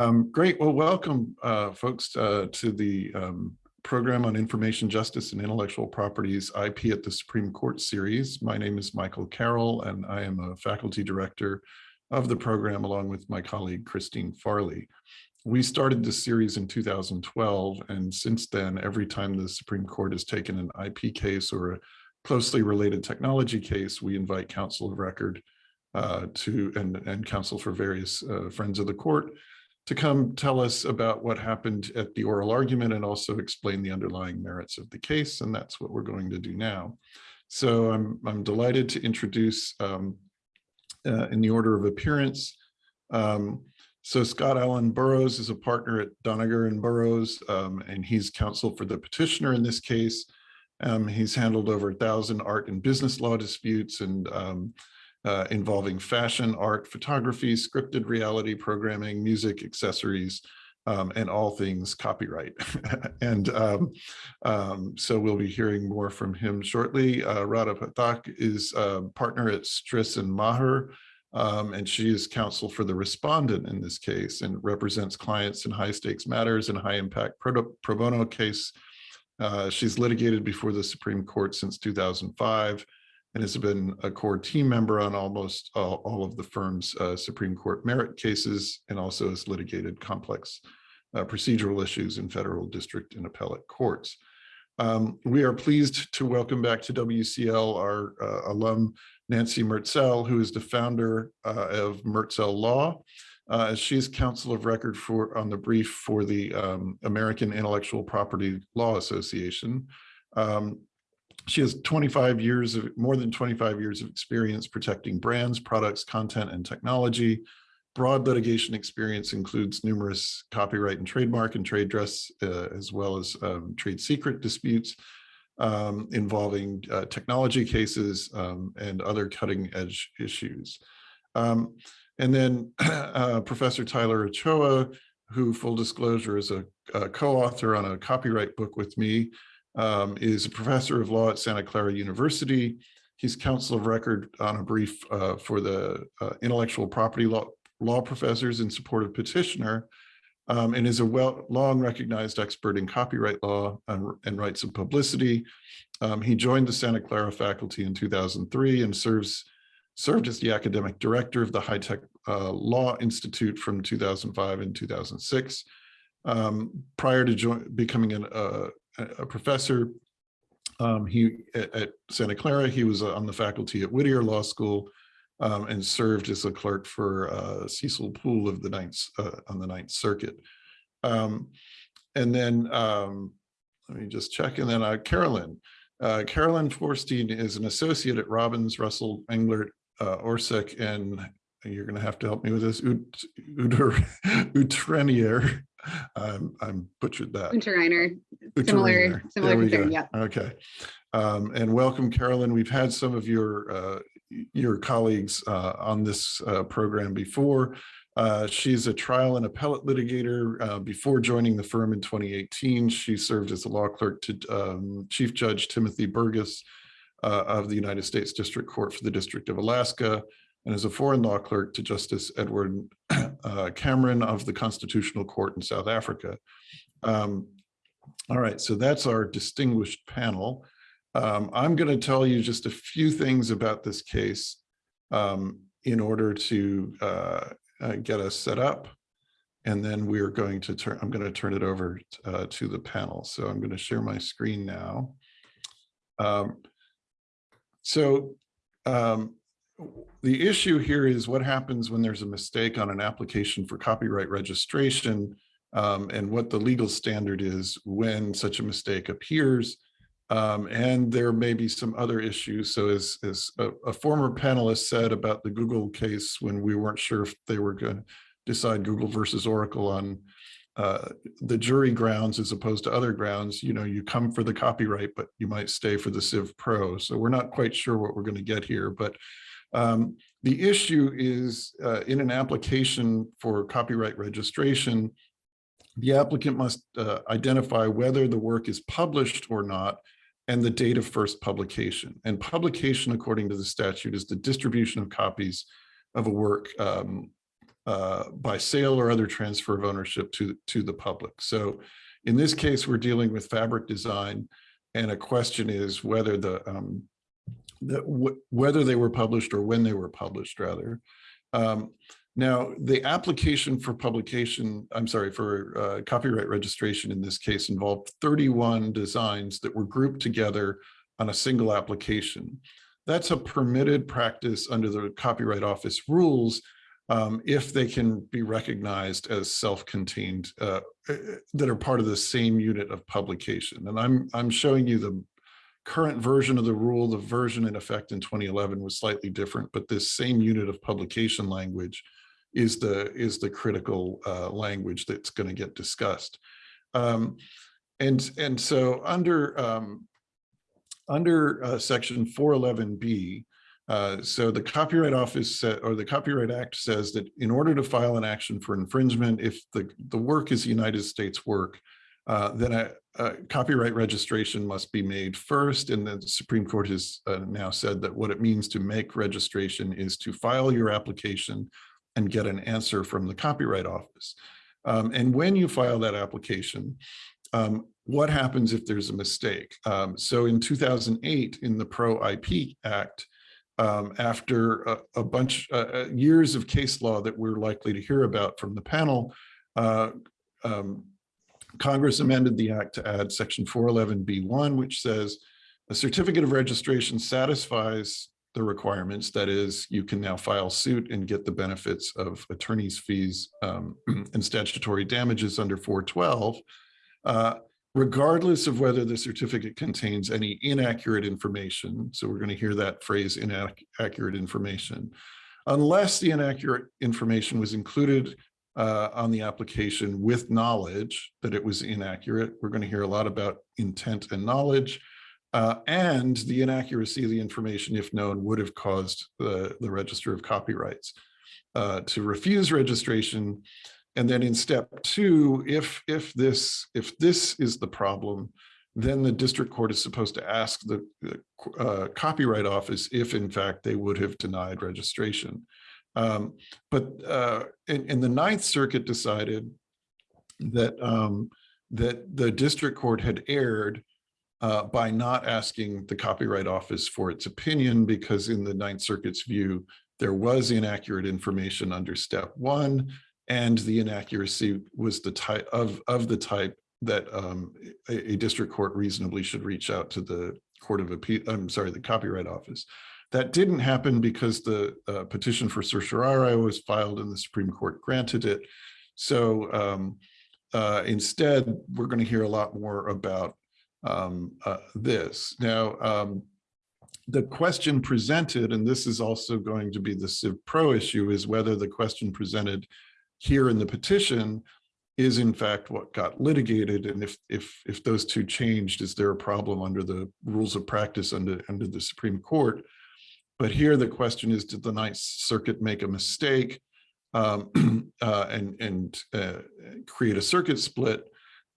Um, great. Well, welcome, uh, folks, uh, to the um, program on information justice and intellectual properties IP at the Supreme Court series. My name is Michael Carroll, and I am a faculty director of the program along with my colleague Christine Farley. We started this series in 2012, and since then, every time the Supreme Court has taken an IP case or a closely related technology case, we invite counsel of record uh, to and, and counsel for various uh, friends of the court to come tell us about what happened at the oral argument and also explain the underlying merits of the case. And that's what we're going to do now. So I'm, I'm delighted to introduce um, uh, in the order of appearance. Um, so Scott Alan Burroughs is a partner at Doniger and Burroughs, um, and he's counsel for the petitioner in this case. Um, he's handled over a thousand art and business law disputes and um, uh, involving fashion, art, photography, scripted reality programming, music, accessories, um, and all things copyright. and um, um, so we'll be hearing more from him shortly. Uh, Radha Pathak is a partner at Stris and Maher, um, and she is counsel for the respondent in this case and represents clients in high stakes matters and high impact pro, pro bono case. Uh, she's litigated before the Supreme Court since 2005 and has been a core team member on almost all, all of the firm's uh, Supreme Court merit cases and also has litigated complex uh, procedural issues in federal district and appellate courts. Um, we are pleased to welcome back to WCL our uh, alum Nancy Mertzel, who is the founder uh, of Mertzel Law. Uh, she is counsel of record for on the brief for the um, American Intellectual Property Law Association. Um, she has 25 years of more than 25 years of experience protecting brands, products, content, and technology. Broad litigation experience includes numerous copyright and trademark and trade dress, uh, as well as um, trade secret disputes um, involving uh, technology cases um, and other cutting edge issues. Um, and then uh, Professor Tyler Ochoa, who full disclosure is a, a co-author on a copyright book with me, um, is a professor of law at Santa Clara University. He's counsel of record on a brief uh, for the uh, intellectual property law, law professors in support of petitioner um, and is a well long recognized expert in copyright law and, and rights of publicity. Um, he joined the Santa Clara faculty in 2003 and serves served as the academic director of the High Tech uh, Law Institute from 2005 and 2006. Um, prior to becoming an, uh, a professor. Um, he at, at, Santa Clara, he was uh, on the faculty at Whittier Law School um, and served as a clerk for uh, Cecil Poole of the Ninth uh, on the Ninth Circuit. Um, and then um, let me just check. And then uh, Carolyn. Uh, Carolyn Forstein is an associate at Robbins, Russell, Englert, uh, Orseck, and you're going to have to help me with this, Ut, Uter, Utrenier I'm, I'm butchered that. Untereiner, similar, similar concern, yeah. Okay. Um, and welcome, Carolyn. We've had some of your uh, your colleagues uh, on this uh, program before. Uh, she's a trial and appellate litigator. Uh, before joining the firm in 2018, she served as a law clerk to um, Chief Judge Timothy Burgess uh, of the United States District Court for the District of Alaska and as a foreign law clerk to Justice Edward uh, Cameron of the Constitutional Court in South Africa. Um, all right, so that's our distinguished panel. Um, I'm going to tell you just a few things about this case um, in order to uh, uh, get us set up. And then we're going to turn, I'm going to turn it over uh, to the panel. So I'm going to share my screen now. Um, so um, the issue here is what happens when there's a mistake on an application for copyright registration um, and what the legal standard is when such a mistake appears. Um, and there may be some other issues. So as, as a, a, former panelist said about the Google case when we weren't sure if they were going to decide Google versus Oracle on uh, the jury grounds as opposed to other grounds, you know, you come for the copyright, but you might stay for the Civ Pro. So we're not quite sure what we're going to get here, but um, the issue is uh, in an application for copyright registration, the applicant must uh, identify whether the work is published or not and the date of first publication. And publication, according to the statute, is the distribution of copies of a work um, uh, by sale or other transfer of ownership to, to the public. So in this case, we're dealing with fabric design and a question is whether the, um, the whether they were published or when they were published rather. Um, now, the application for publication, I'm sorry, for uh, copyright registration in this case involved 31 designs that were grouped together on a single application. That's a permitted practice under the Copyright Office rules um, if they can be recognized as self-contained uh, uh, that are part of the same unit of publication. And I'm, I'm showing you the current version of the rule. The version in effect in 2011 was slightly different, but this same unit of publication language is the, is the critical uh, language that's going to get discussed. Um, and, and so under, um, under uh, section 411B, uh, so the Copyright Office or the Copyright Act says that in order to file an action for infringement, if the, the work is United States work, uh, then a, a, copyright registration must be made first. And the Supreme Court has uh, now said that what it means to make registration is to file your application and get an answer from the Copyright Office. Um, and when you file that application, um, what happens if there's a mistake? Um, so in 2008, in the Pro IP Act, um, after a, a bunch uh, uh, years of case law that we're likely to hear about from the panel, uh, um, Congress amended the act to add section 411b1, which says a certificate of registration satisfies the requirements. That is, you can now file suit and get the benefits of attorney's fees um, and statutory damages under 412. Uh, regardless of whether the certificate contains any inaccurate information. So we're going to hear that phrase inaccurate information. Unless the inaccurate information was included uh, on the application with knowledge that it was inaccurate. We're going to hear a lot about intent and knowledge. Uh, and the inaccuracy of the information, if known, would have caused the, the Register of Copyrights uh, to refuse registration and then in step two, if if this if this is the problem, then the district court is supposed to ask the, the uh, copyright office if in fact they would have denied registration. Um, but uh, the Ninth Circuit decided that um, that the district court had erred uh, by not asking the Copyright Office for its opinion because in the Ninth Circuit's view, there was inaccurate information under step one and the inaccuracy was the type of, of the type that um, a, a, district court reasonably should reach out to the Court of Appeal, I'm sorry, the Copyright Office. That didn't happen because the uh, petition for certiorari was filed and the Supreme Court granted it. So um, uh, instead, we're going to hear a lot more about um, uh, this. Now, um, the question presented, and this is also going to be the Civ Pro issue, is whether the question presented here in the petition is in fact what got litigated. And if if if those two changed, is there a problem under the rules of practice under, under the Supreme Court? But here the question is, did the Ninth Circuit make a mistake um, uh, and, and uh, create a circuit split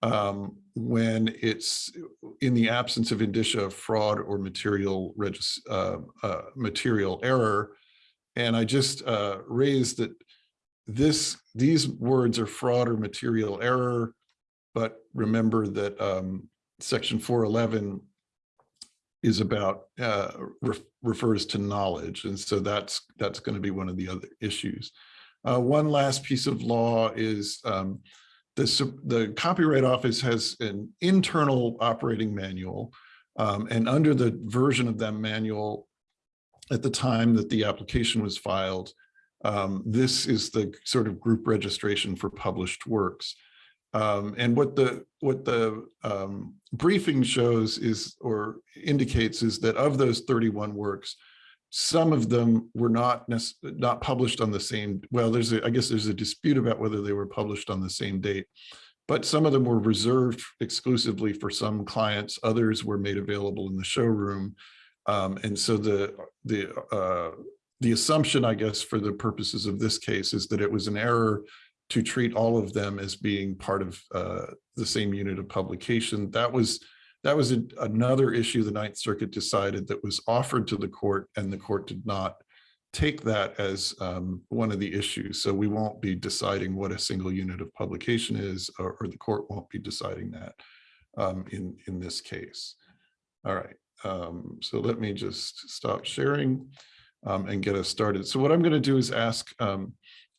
um, when it's in the absence of indicia of fraud or material uh, uh, material error? And I just uh, raised that this these words are fraud or material error, but remember that um, section 411 is about uh, re refers to knowledge, and so that's that's going to be one of the other issues. Uh, one last piece of law is um, the the Copyright Office has an internal operating manual, um, and under the version of that manual, at the time that the application was filed, um, this is the sort of group registration for published works. Um, and what the what the um, briefing shows is or indicates is that of those 31 works, some of them were not not published on the same. Well, there's a, I guess there's a dispute about whether they were published on the same date, but some of them were reserved exclusively for some clients. Others were made available in the showroom. Um, and so the the uh, the assumption, I guess, for the purposes of this case is that it was an error to treat all of them as being part of uh, the same unit of publication. That was that was a, another issue the Ninth Circuit decided that was offered to the court and the court did not take that as um, one of the issues. So we won't be deciding what a single unit of publication is, or, or the court won't be deciding that um, in, in this case. All right, um, so let me just stop sharing um, and get us started. So what I'm going to do is ask um,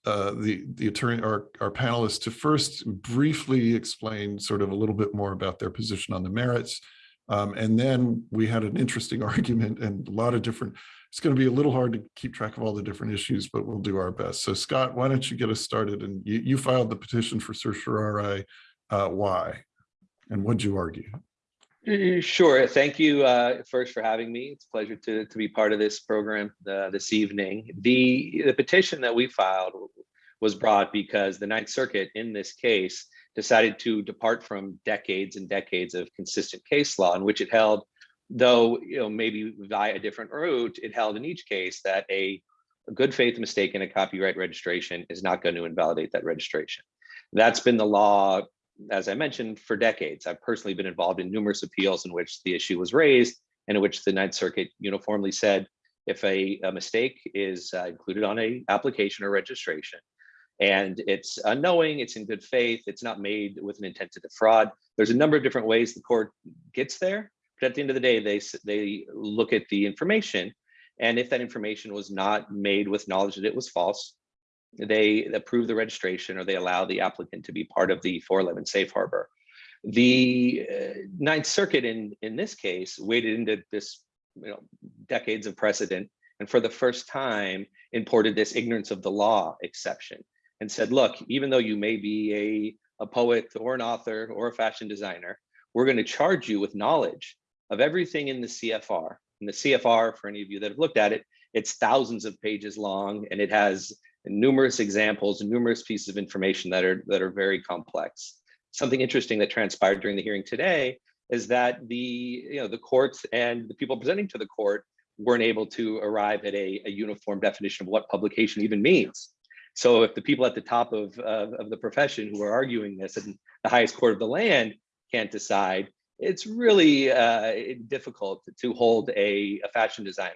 uh, the the attorney, our our panelists, to first briefly explain sort of a little bit more about their position on the merits, um, and then we had an interesting argument and a lot of different. It's going to be a little hard to keep track of all the different issues, but we'll do our best. So Scott, why don't you get us started? And you, you filed the petition for certiorari. Uh, why? And what'd you argue? Sure. Thank you uh, first for having me. It's a pleasure to, to be part of this program uh, this evening. The, the petition that we filed was brought because the Ninth Circuit in this case decided to depart from decades and decades of consistent case law in which it held, though you know maybe via a different route, it held in each case that a, a good faith mistake in a copyright registration is not going to invalidate that registration. That's been the law as I mentioned, for decades. I've personally been involved in numerous appeals in which the issue was raised and in which the Ninth Circuit uniformly said if a, a mistake is uh, included on a application or registration and it's unknowing, it's in good faith, it's not made with an intent to defraud. There's a number of different ways the court gets there, but at the end of the day, they, they look at the information and if that information was not made with knowledge that it was false, they approve the registration or they allow the applicant to be part of the 411 safe harbor. The uh, Ninth Circuit in, in this case waded into this you know, decades of precedent and for the first time imported this ignorance of the law exception and said, look, even though you may be a, a poet or an author or a fashion designer, we're going to charge you with knowledge of everything in the CFR. And the CFR, for any of you that have looked at it, it's thousands of pages long and it has numerous examples and numerous pieces of information that are that are very complex. Something interesting that transpired during the hearing today is that the you know the courts and the people presenting to the court weren't able to arrive at a, a uniform definition of what publication even means. So if the people at the top of, of, of the profession who are arguing this and the highest court of the land can't decide, it's really uh, difficult to hold a, a fashion designer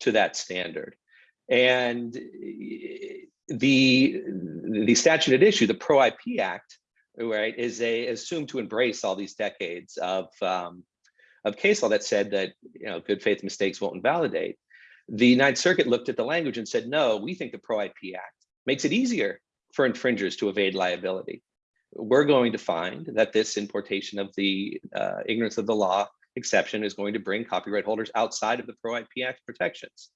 to that standard. And the the statute at issue, the Pro IP Act, right, is a assumed to embrace all these decades of um, of case law that said that you know good faith mistakes won't invalidate. The Ninth Circuit looked at the language and said, no, we think the Pro IP Act makes it easier for infringers to evade liability. We're going to find that this importation of the uh, ignorance of the law exception is going to bring copyright holders outside of the Pro IP Act protections.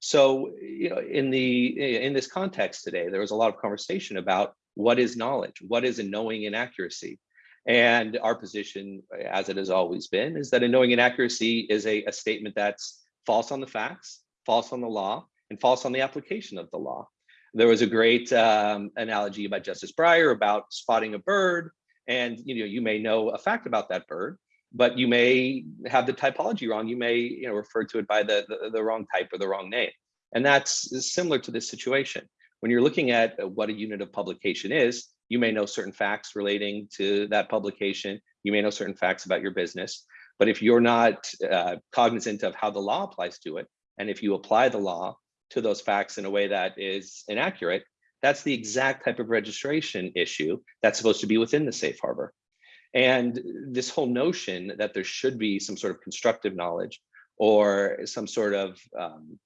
So, you know, in the in this context today, there was a lot of conversation about what is knowledge, what is a knowing inaccuracy. And our position, as it has always been, is that a knowing inaccuracy is a, a statement that's false on the facts, false on the law, and false on the application of the law. There was a great um, analogy by Justice Breyer about spotting a bird, and you know you may know a fact about that bird, but you may have the typology wrong. You may you know refer to it by the, the, the wrong type or the wrong name. And that's similar to this situation. When you're looking at what a unit of publication is, you may know certain facts relating to that publication. You may know certain facts about your business. But if you're not uh, cognizant of how the law applies to it, and if you apply the law to those facts in a way that is inaccurate, that's the exact type of registration issue that's supposed to be within the safe harbor. And this whole notion that there should be some sort of constructive knowledge or some sort of um,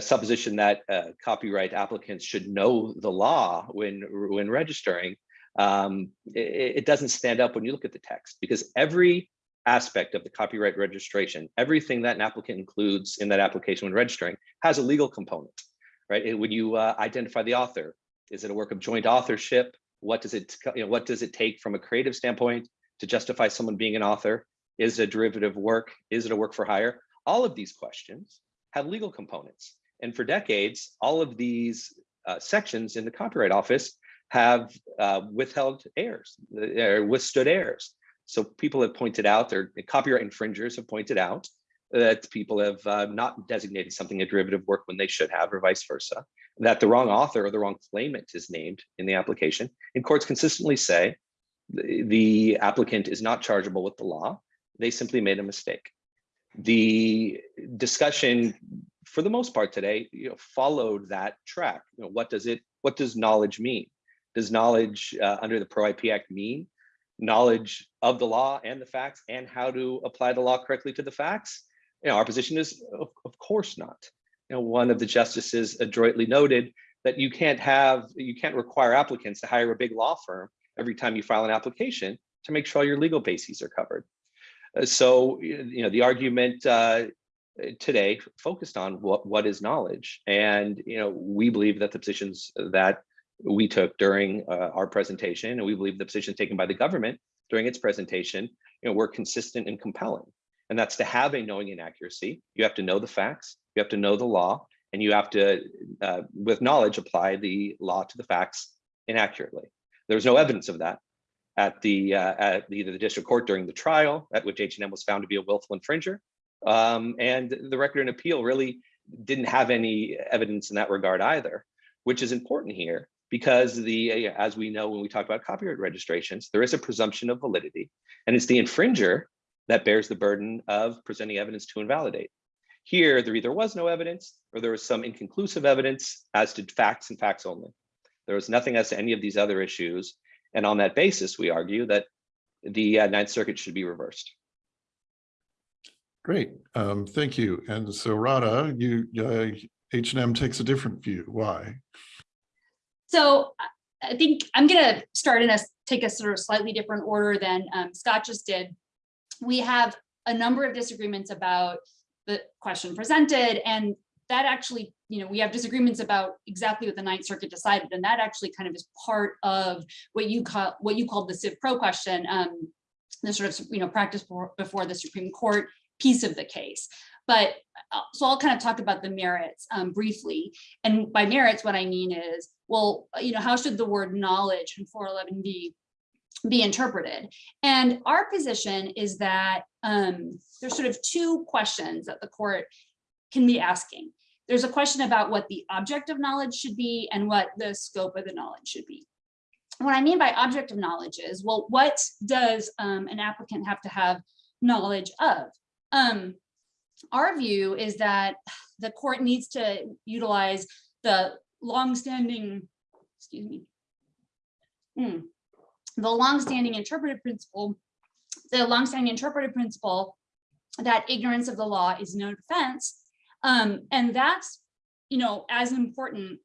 supposition that uh, copyright applicants should know the law when when registering, um, it, it, doesn't stand up when you look at the text because every aspect of the copyright registration, everything that an applicant includes in that application when registering has a legal component, right? when you uh, identify the author, is it a work of joint authorship? What does it, you know, what does it take from a creative standpoint to justify someone being an author? Is it a derivative work? Is it a work for hire? All of these questions have legal components. And for decades, all of these uh, sections in the Copyright Office have uh, withheld errors, or withstood errors. So people have pointed out, or copyright infringers have pointed out that people have uh, not designated something a derivative work when they should have, or vice versa that the wrong author or the wrong claimant is named in the application. And courts consistently say the, the applicant is not chargeable with the law. They simply made a mistake. The discussion for the most part today, you know, followed that track. You know, what does it, what does knowledge mean? Does knowledge uh, under the Pro IP Act mean knowledge of the law and the facts and how to apply the law correctly to the facts? You know, our position is, of, of course not. You know, one of the justices adroitly noted that you can't have, you can't require applicants to hire a big law firm every time you file an application to make sure all your legal bases are covered. Uh, so, you know, the argument uh, today focused on what, what is knowledge. And, you know, we believe that the positions that we took during uh, our presentation, and we believe the positions taken by the government during its presentation, you know, were consistent and compelling. And that's to have a knowing inaccuracy. You have to know the facts, you have to know the law, and you have to, uh, with knowledge, apply the law to the facts inaccurately. There was no evidence of that at the uh, at either the district court during the trial, at which H&M was found to be a willful infringer, um, and the record and appeal really didn't have any evidence in that regard either, which is important here because the as we know when we talk about copyright registrations, there is a presumption of validity, and it's the infringer that bears the burden of presenting evidence to invalidate. Here, there either was no evidence or there was some inconclusive evidence as to facts and facts only. There was nothing as to any of these other issues. And on that basis, we argue that the uh, Ninth Circuit should be reversed. Great, um, thank you. And so Radha, you, uh, H&M takes a different view. Why? So I think I'm going to start in a take a sort of slightly different order than um, Scott just did. We have a number of disagreements about the question presented and that actually, you know, we have disagreements about exactly what the Ninth Circuit decided, and that actually kind of is part of what you call what you called the Civ Pro question, um, the sort of you know practice before the Supreme Court piece of the case. But uh, so I'll kind of talk about the merits um, briefly. And by merits, what I mean is, well, you know, how should the word knowledge in 411 be be interpreted? And our position is that um, there's sort of two questions that the court can be asking. There's a question about what the object of knowledge should be and what the scope of the knowledge should be. What I mean by object of knowledge is, well, what does um, an applicant have to have knowledge of? Um, our view is that the court needs to utilize the longstanding, excuse me, hmm, the longstanding interpretive principle, the longstanding interpretive principle that ignorance of the law is no defense um, and that's, you know, as important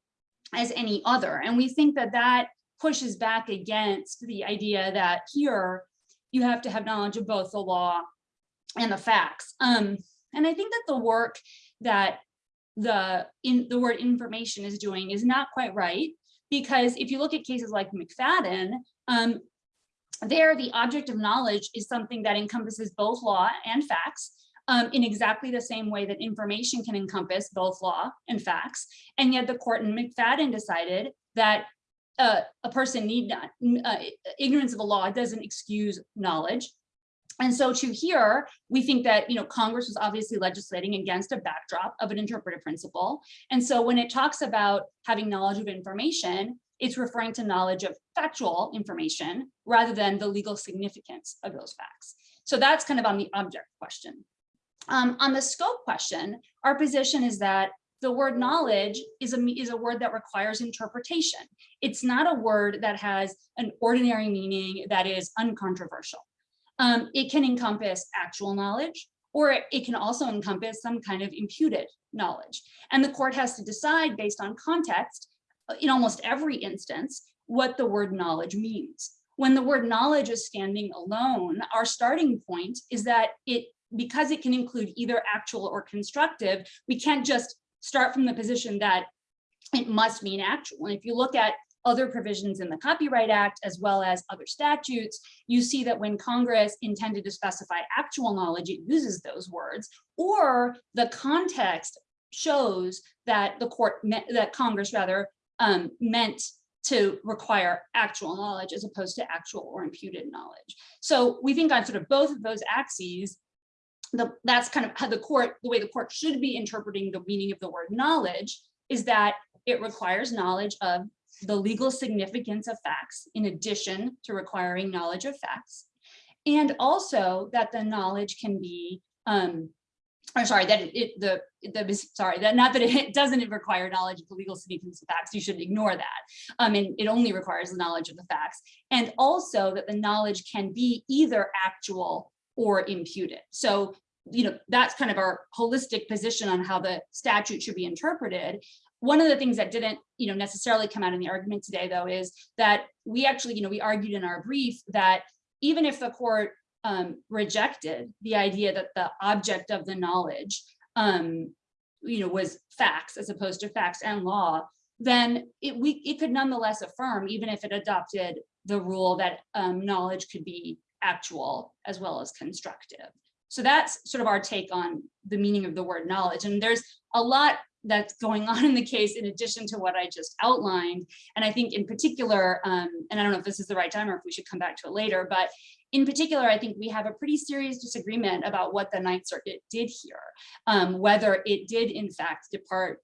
as any other. And we think that that pushes back against the idea that here you have to have knowledge of both the law and the facts. Um, and I think that the work that the in the word information is doing is not quite right because if you look at cases like McFadden, um, there the object of knowledge is something that encompasses both law and facts um, in exactly the same way that information can encompass both law and facts. And yet the court in McFadden decided that uh, a person need not, uh, ignorance of the law doesn't excuse knowledge. And so to here, we think that, you know, Congress was obviously legislating against a backdrop of an interpretive principle. And so when it talks about having knowledge of information, it's referring to knowledge of factual information rather than the legal significance of those facts. So that's kind of on the object question. Um, on the scope question, our position is that the word knowledge is a, is a word that requires interpretation. It's not a word that has an ordinary meaning that is uncontroversial. Um, it can encompass actual knowledge, or it can also encompass some kind of imputed knowledge. And the court has to decide based on context, Uh, in almost every instance, what the word knowledge means. When the word knowledge is standing alone, our starting point is that it because it can include either actual or constructive, we can't just start from the position that it must mean actual. And if you look at other provisions in the Copyright Act, as well as other statutes, you see that when Congress intended to specify actual knowledge, it uses those words, or the context shows that the court, that Congress rather, um, meant to require actual knowledge as opposed to actual or imputed knowledge. So we think on sort of both of those axes, the, that's kind of how the court, the way the court should be interpreting the meaning of the word knowledge is that it requires knowledge of the legal significance of facts in addition to requiring knowledge of facts. And also that the knowledge can be um, or sorry, that it- the, the, sorry, that not that it doesn't require knowledge of the legal significance of facts, you should ignore that. Um, and it only requires the knowledge of the facts. And also that the knowledge can be either actual or imputed. So, you know, that's kind of our holistic position on how the statute should be interpreted. One of the things that didn't, you know, necessarily come out in the argument today, though, is that we actually, you know, we argued in our brief that even if the court um, rejected the idea that the object of the knowledge, um, you know, was facts as opposed to facts and law, then it we it could nonetheless affirm, even if it adopted the rule that um, knowledge could be actual as well as constructive. So that's sort of our take on the meaning of the word knowledge. And there's a lot that's going on in the case in addition to what I just outlined. And I think in particular, um, and I don't know if this is the right time or if we should come back to it later, but in particular, I think we have a pretty serious disagreement about what the Ninth Circuit did here, um, whether it did in fact depart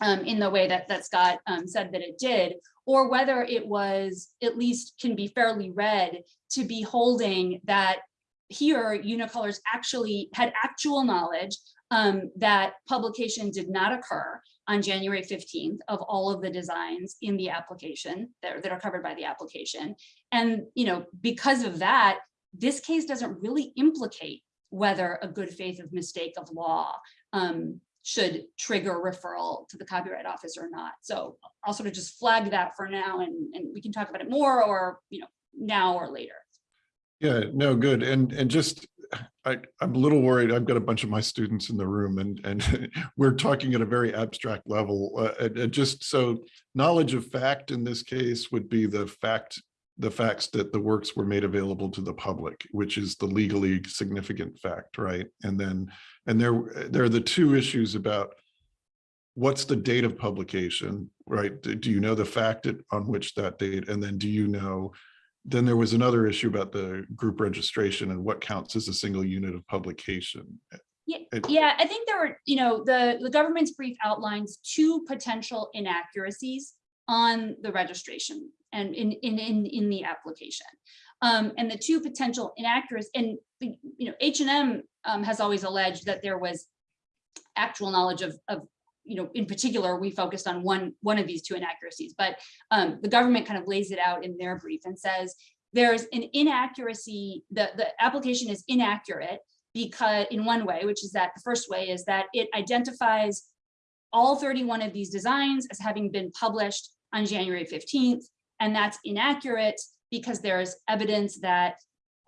um, in the way that, that Scott um, said that it did, or whether it was at least can be fairly read to be holding that here Unicolors actually had actual knowledge um, that publication did not occur on January 15th of all of the designs in the application that, are- that are covered by the application. And, you know, because of that, this case doesn't really implicate whether a good faith of mistake of law um, should trigger referral to the Copyright Office or not. So I'll sort of just flag that for now and, and we can talk about it more or, you know, now or later. Yeah, no, good. And, and just, I, I'm a little worried. I've got a bunch of my students in the room and, and we're talking at a very abstract level. Uh, and- and just so knowledge of fact in this case would be the fact, the facts that the works were made available to the public, which is the legally significant fact, right? And then, and there, there are the two issues about what's the date of publication, right? Do you know the fact on which that date? And then do you know then there was another issue about the group registration and what counts as a single unit of publication. Yeah, yeah, I think there were, you know, the, the government's brief outlines two potential inaccuracies on the registration and in, in, in, in the application. Um, and the two potential inaccuracies, and, the- you know, H and M um, has always alleged that there was actual knowledge of, of, you know, in particular, we focused on one, one of these two inaccuracies, but um, the government kind of lays it out in their brief and says, there's an inaccuracy, the, the application is inaccurate because in one way, which is that the first way is that it identifies all 31 of these designs as having been published on January 15th. And that's inaccurate because there's evidence that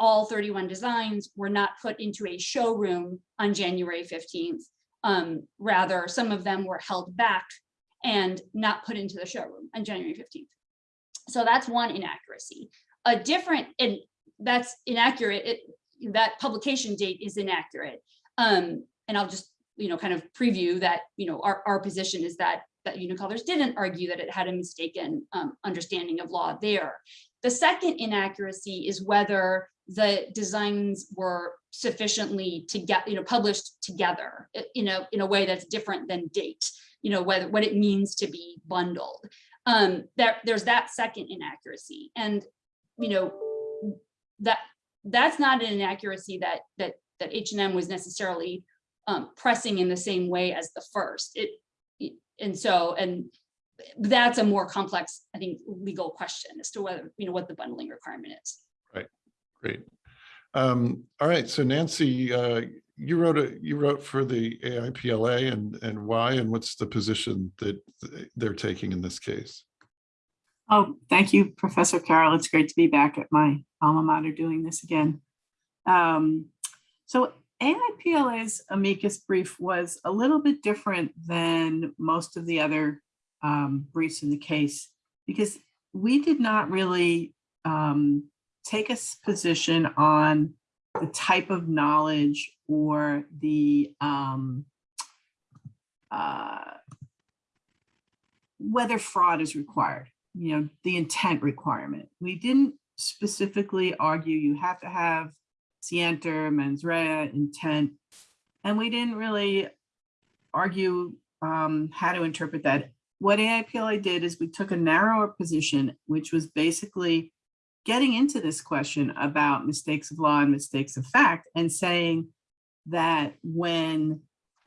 all 31 designs were not put into a showroom on January 15th. Um, rather, some of them were held back and not put into the showroom on January 15th. So that's one inaccuracy. A different, and that's inaccurate, it, that publication date is inaccurate. Um, and I'll just, you know, kind of preview that, you know, our, our position is that, that Unicolors didn't argue that it had a mistaken um, understanding of law there. The second inaccuracy is whether the designs were sufficiently to get, you know, published together, in a, in a way that's different than date, you know, whether, what it means to be bundled. Um, there, there's that second inaccuracy. And, you know, that, that's not an inaccuracy that, that, that H and M was necessarily um, pressing in the same way as the first. It, it- and so, and that's a more complex, I think, legal question as to whether, you know, what the bundling requirement is. Right. Great. Um, all right, so Nancy, uh, you wrote a, you wrote for the AIPLA and, and why, and what's the position that they're taking in this case? Oh, thank you, Professor Carroll. It's great to be back at my alma mater doing this again. Um, so AIPLA's amicus brief was a little bit different than most of the other um, briefs in the case because we did not really um, take a position on the type of knowledge or the um, uh, whether fraud is required you know, the intent requirement. We didn't specifically argue you have to have scienter, mens rea, intent, and we didn't really argue um, how to interpret that. What AIPLA did is we took a narrower position, which was basically getting into this question about mistakes of law and mistakes of fact and saying that when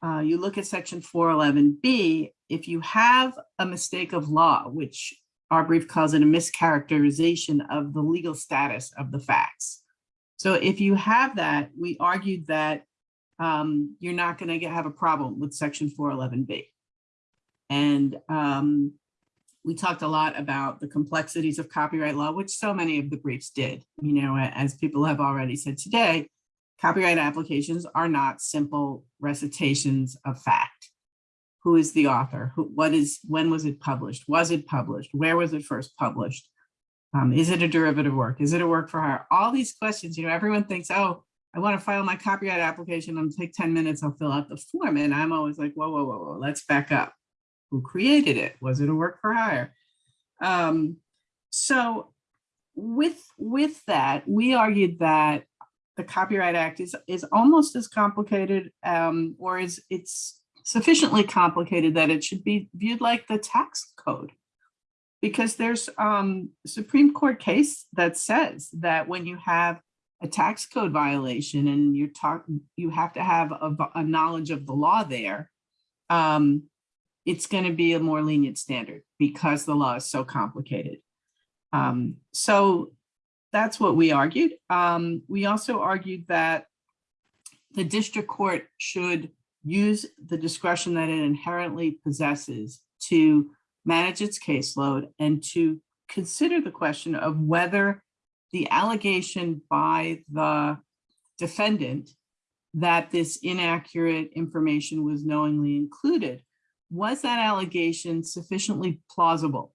uh, you look at section 411B, if you have a mistake of law, which our brief calls it a mischaracterization of the legal status of the facts. So if you have that, we argued that um, you're not going to have a problem with section 411B. And um, we talked a lot about the complexities of copyright law, which so many of the briefs did. You know, as people have already said today, copyright applications are not simple recitations of fact. Who is the author? Who, what is, when was it published? Was it published? Where was it first published? Um, is it a derivative work? Is it a work for hire? All these questions, you know, everyone thinks, oh, I want to file my copyright application. It'll take 10 minutes. I'll fill out the form. And I'm always like, whoa, whoa, whoa, whoa, let's back up. Who created it? Was it a work for hire? Um, so with, with that, we argued that the Copyright Act is, is almost as complicated um, or is it's sufficiently complicated that it should be viewed like the tax code. Because there's um, Supreme Court case that says that when you have a tax code violation and you're talking, you have to have a, a knowledge of the law there, um, it's going to be a more lenient standard because the law is so complicated. Um, so that's what we argued. Um, we also argued that the district court should use the discretion that it inherently possesses to manage its caseload and to consider the question of whether the allegation by the defendant that this inaccurate information was knowingly included, was that allegation sufficiently plausible?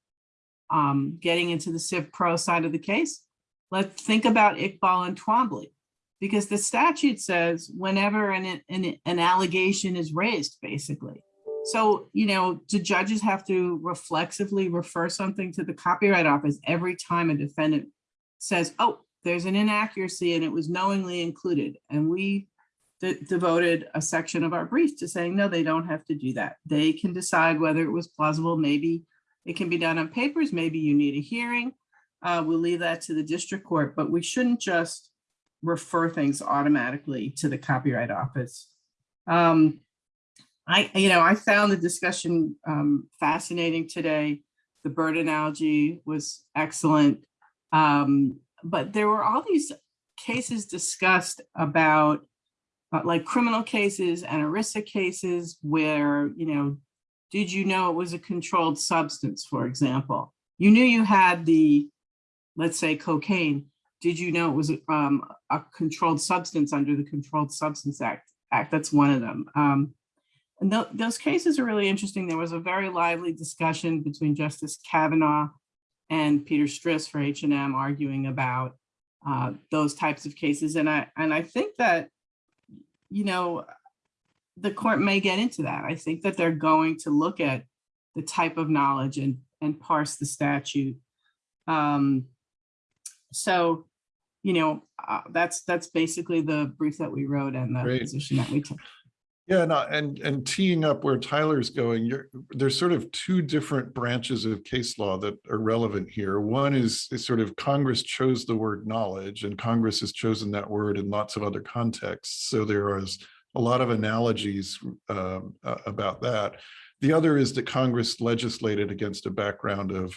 Um, getting into the Civ Pro side of the case, let's think about Iqbal and Twombly, because the statute says whenever an, an, an allegation is raised, basically. So, you know, do judges have to reflexively refer something to the Copyright Office every time a defendant says, oh, there's an inaccuracy and it was knowingly included. And we de devoted a section of our brief to saying, no, they don't have to do that. They can decide whether it was plausible. Maybe it can be done on papers. Maybe you need a hearing. Uh, we'll leave that to the district court, but we shouldn't just refer things automatically to the Copyright Office. Um, I, you know, I found the discussion um, fascinating today. The bird analogy was excellent. Um, but there were all these cases discussed about like criminal cases and ERISA cases where, you know, did you know it was a controlled substance, for example? You knew you had the, let's say cocaine. Did you know it was um, a controlled substance under the Controlled Substance Act? Act that's one of them. Um, and th those cases are really interesting. There was a very lively discussion between Justice Kavanaugh and Peter Stris for H&M arguing about uh, those types of cases. And I, and I think that, you know, the court may get into that. I think that they're going to look at the type of knowledge and, and parse the statute. Um, so, you know, uh, that's that's basically the brief that we wrote and the Great. position that we took. Yeah, no, and and teeing up where Tyler's going, there's sort of two different branches of case law that are relevant here. One is, is sort of Congress chose the word knowledge and Congress has chosen that word in lots of other contexts. So there is a lot of analogies um, about that. The other is that Congress legislated against a background of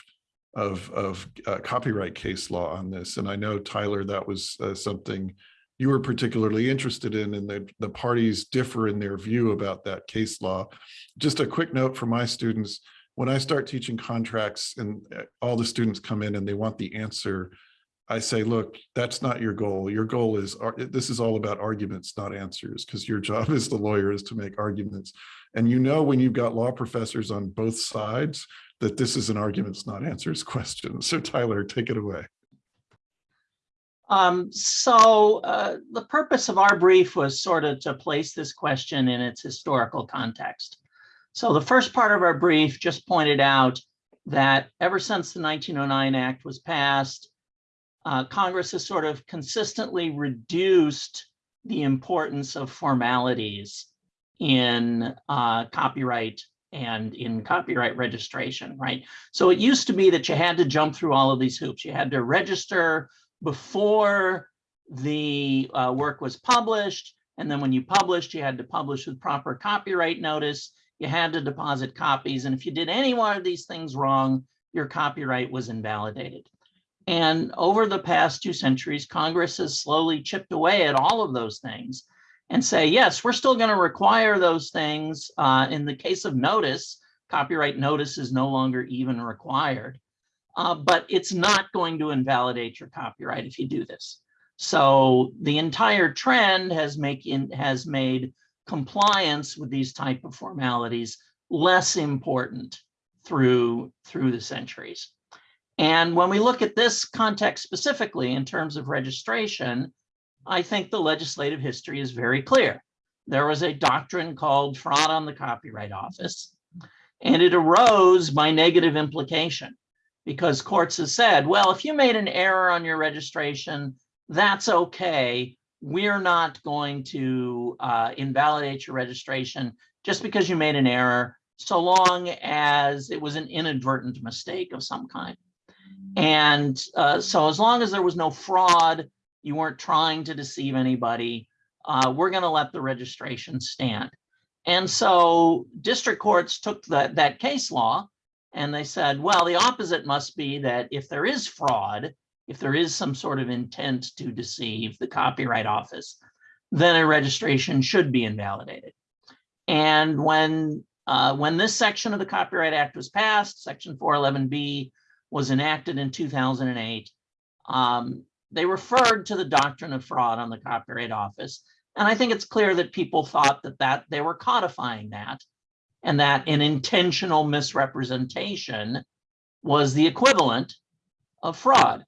of, of uh, copyright case law on this. And I know, Tyler, that was uh, something you were particularly interested in and the, the parties differ in their view about that case law. Just a quick note for my students, when I start teaching contracts and uh, all the students come in and they want the answer, I say, look, that's not your goal. Your goal is, this is all about arguments, not answers, because your job as the lawyer is to make arguments. And you know when you've got law professors on both sides, that this is an arguments, not answers question. So Tyler, take it away. Um, so uh, the purpose of our brief was sort of to place this question in its historical context. So the first part of our brief just pointed out that ever since the 1909 Act was passed, uh, Congress has sort of consistently reduced the importance of formalities in uh, copyright and in copyright registration, right? So it used to be that you had to jump through all of these hoops. You had to register before the uh, work was published. And then when you published, you had to publish with proper copyright notice. You had to deposit copies. And if you did any one of these things wrong, your copyright was invalidated. And over the past two centuries, Congress has slowly chipped away at all of those things and say, yes, we're still going to require those things. Uh, in the case of notice, copyright notice is no longer even required. Uh, but it's not going to invalidate your copyright if you do this. So the entire trend has make in, has made compliance with these type of formalities less important through through the centuries. And when we look at this context specifically in terms of registration, I think the legislative history is very clear. There was a doctrine called fraud on the Copyright Office, and it arose by negative implication because courts have said, well, if you made an error on your registration, that's okay. We're not going to uh, invalidate your registration just because you made an error, so long as it was an inadvertent mistake of some kind. And uh, so as long as there was no fraud, you weren't trying to deceive anybody, uh, we're going to let the registration stand. And so district courts took that, that case law and they said, well, the opposite must be that if there is fraud, if there is some sort of intent to deceive the Copyright Office, then a registration should be invalidated. And when uh, when this section of the Copyright Act was passed, Section 411B was enacted in 2008, um, they referred to the doctrine of fraud on the Copyright Office. And I think it's clear that people thought that, that they were codifying that and that an intentional misrepresentation was the equivalent of fraud.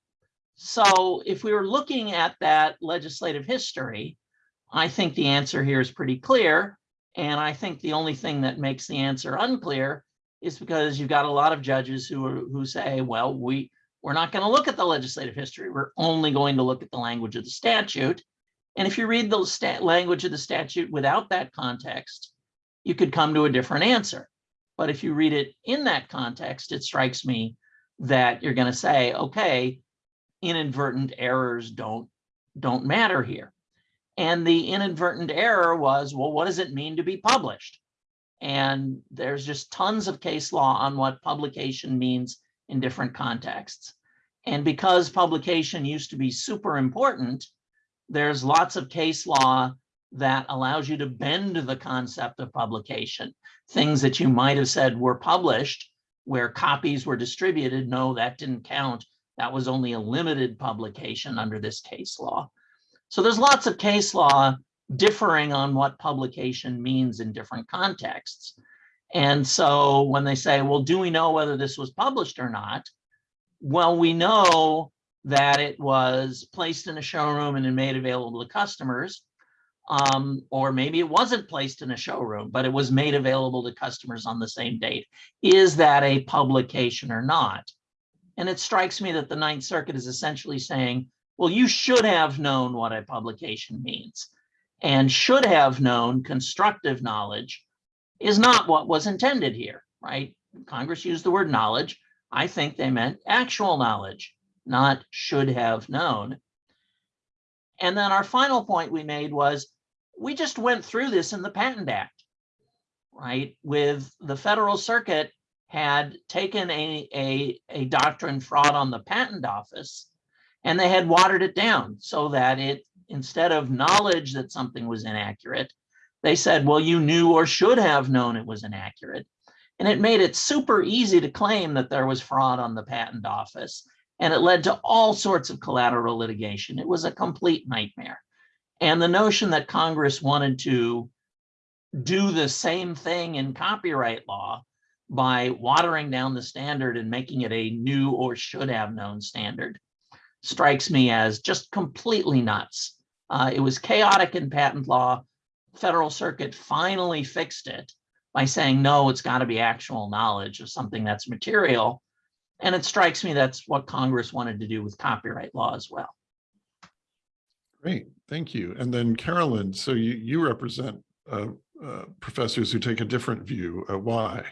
So if we were looking at that legislative history, I think the answer here is pretty clear. And I think the only thing that makes the answer unclear is because you've got a lot of judges who are, who say, well, we we're not going to look at the legislative history. We're only going to look at the language of the statute. And if you read the language of the statute without that context, you could come to a different answer. But if you read it in that context, it strikes me that you're going to say, okay, inadvertent errors don't don't matter here. And the inadvertent error was, well, what does it mean to be published? And there's just tons of case law on what publication means in different contexts. And because publication used to be super important, there's lots of case law that allows you to bend the concept of publication. Things that you might have said were published where copies were distributed. No, that didn't count. That was only a limited publication under this case law. So there's lots of case law differing on what publication means in different contexts. And so when they say, well, do we know whether this was published or not? Well, we know that it was placed in a showroom and made available to customers. Um, or maybe it wasn't placed in a showroom, but it was made available to customers on the same date. Is that a publication or not? And it strikes me that the Ninth Circuit is essentially saying, well, you should have known what a publication means and should have known constructive knowledge is not what was intended here, right? Congress used the word knowledge. I think they meant actual knowledge, not should have known. And then our final point we made was we just went through this in the Patent Act, right? With the Federal Circuit had taken a, a, a doctrine fraud on the patent office and they had watered it down so that it, instead of knowledge that something was inaccurate, they said, well, you knew or should have known it was inaccurate. And it made it super easy to claim that there was fraud on the patent office. And it led to all sorts of collateral litigation. It was a complete nightmare. And the notion that Congress wanted to do the same thing in copyright law by watering down the standard and making it a knew or should have known standard strikes me as just completely nuts. Uh, it was chaotic in patent law. Federal Circuit finally fixed it by saying, no, it's got to be actual knowledge of something that's material. And it strikes me that's what Congress wanted to do with copyright law as well. Great, thank you. And then Carolyn, so you, you represent uh, uh, professors who take a different view. Uh, why?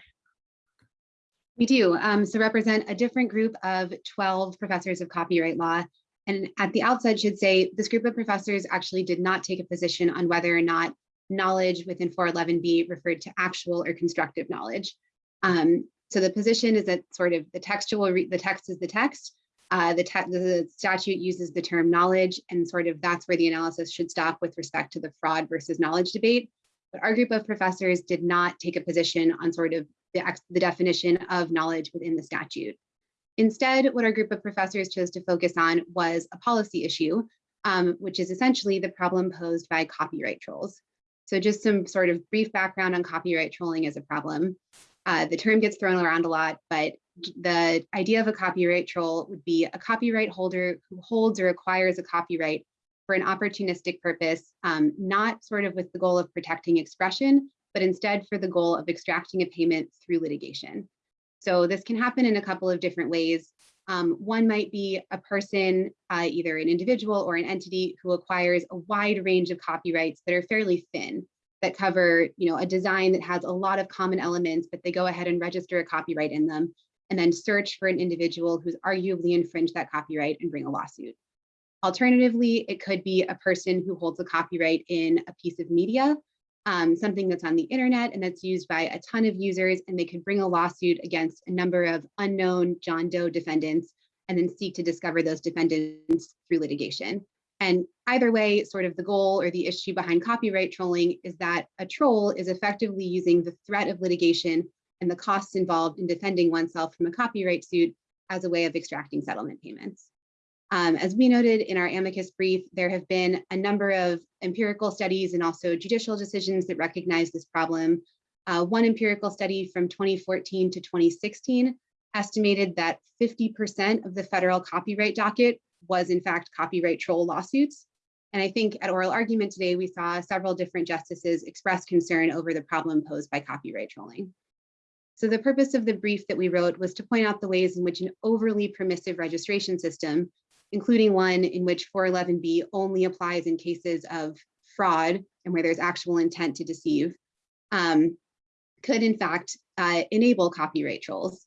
We do. Um, so represent a different group of 12 professors of copyright law. And at the outset should say, this group of professors actually did not take a position on whether or not knowledge within 411B referred to actual or constructive knowledge. Um, so the position is that sort of the textual, the text is the text. Uh, the, the statute uses the term knowledge and sort of that's where the analysis should stop with respect to the fraud versus knowledge debate. But our group of professors did not take a position on sort of the, the definition of knowledge within the statute. Instead, what our group of professors chose to focus on was a policy issue, um, which is essentially the problem posed by copyright trolls. So just some sort of brief background on copyright trolling as a problem. Uh, the term gets thrown around a lot, but the idea of a copyright troll would be a copyright holder who holds or acquires a copyright for an opportunistic purpose, um, not sort of with the goal of protecting expression, but instead for the goal of extracting a payment through litigation. So this can happen in a couple of different ways. Um, one might be a person, uh, either an individual or an entity who acquires a wide range of copyrights that are fairly thin, that cover you know, a design that has a lot of common elements, but they go ahead and register a copyright in them and then search for an individual who's arguably infringed that copyright and bring a lawsuit. Alternatively, it could be a person who holds a copyright in a piece of media, um, something that's on the internet and that's used by a ton of users, and they could bring a lawsuit against a number of unknown John Doe defendants and then seek to discover those defendants through litigation. And either way, sort of the goal or the issue behind copyright trolling is that a troll is effectively using the threat of litigation and the costs involved in defending oneself from a copyright suit as a way of extracting settlement payments. Um, as we noted in our amicus brief, there have been a number of empirical studies and also judicial decisions that recognize this problem. Uh, one empirical study from 2014 to 2016 estimated that 50% of the federal copyright docket was in fact copyright troll lawsuits. And I think at oral argument today, we saw several different justices express concern over the problem posed by copyright trolling. So the purpose of the brief that we wrote was to point out the ways in which an overly permissive registration system, including one in which 411B only applies in cases of fraud and where there's actual intent to deceive, um, could in fact uh, enable copyright trolls.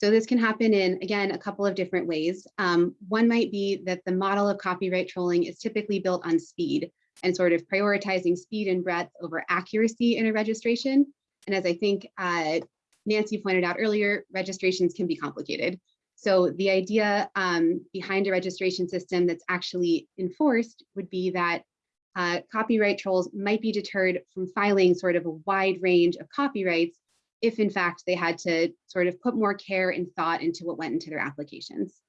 So this can happen in, again, a couple of different ways. Um, one might be that the model of copyright trolling is typically built on speed and sort of prioritizing speed and breadth over accuracy in a registration. And as I think uh, Nancy pointed out earlier, registrations can be complicated. So the idea um, behind a registration system that's actually enforced would be that uh, copyright trolls might be deterred from filing sort of a wide range of copyrights if in fact they had to sort of put more care and thought into what went into their applications.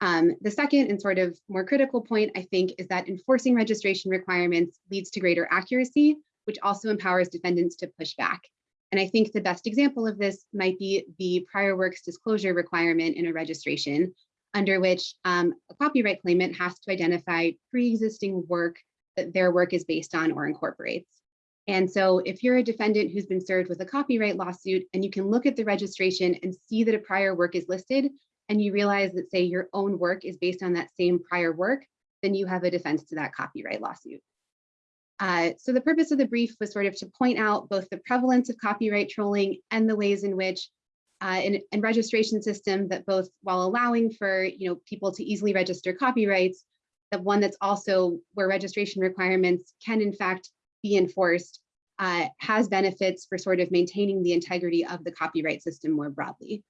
Um, the second and sort of more critical point, I think, is that enforcing registration requirements leads to greater accuracy, which also empowers defendants to push back. And I think the best example of this might be the prior works disclosure requirement in a registration, under which um, a copyright claimant has to identify pre-existing work that their work is based on or incorporates. And so if you're a defendant who's been served with a copyright lawsuit and you can look at the registration and see that a prior work is listed and you realize that say your own work is based on that same prior work, then you have a defense to that copyright lawsuit. Uh, so the purpose of the brief was sort of to point out both the prevalence of copyright trolling and the ways in which uh, in, in registration system that both while allowing for you know people to easily register copyrights, that one that's also where registration requirements can in fact be enforced uh, has benefits for sort of maintaining the integrity of the copyright system more broadly.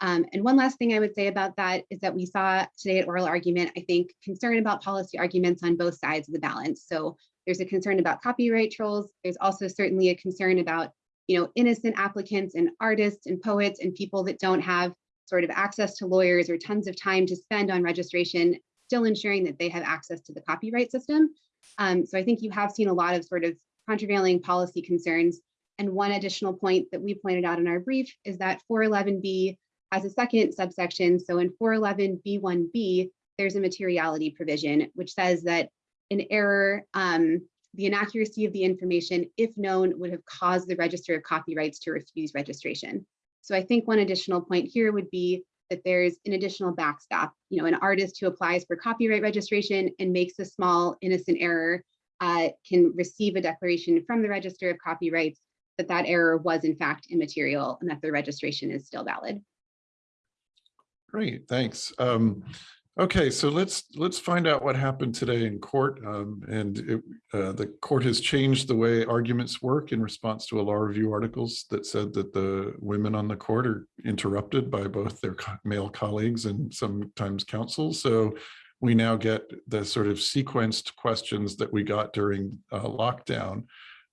Um, and one last thing I would say about that is that we saw today at oral argument, I think, concern about policy arguments on both sides of the balance. So there's a concern about copyright trolls. There's also certainly a concern about, you know, innocent applicants and artists and poets and people that don't have sort of access to lawyers or tons of time to spend on registration, still ensuring that they have access to the copyright system. Um, so I think you have seen a lot of sort of countervailing policy concerns. And one additional point that we pointed out in our brief is that 411B has a second subsection. So in 411B1B, there's a materiality provision, which says that an error, um, the inaccuracy of the information, if known, would have caused the register of copyrights to refuse registration. So I think one additional point here would be that there's an additional backstop. You know, an artist who applies for copyright registration and makes a small innocent error uh, can receive a declaration from the Register of Copyrights that that error was in fact immaterial and that the registration is still valid. Great, thanks. Um, Okay, so let's, let's find out what happened today in court. Um, and it, uh, the court has changed the way arguments work in response to a law review articles that said that the women on the court are interrupted by both their male colleagues and sometimes counsel. So we now get the sort of sequenced questions that we got during uh, lockdown.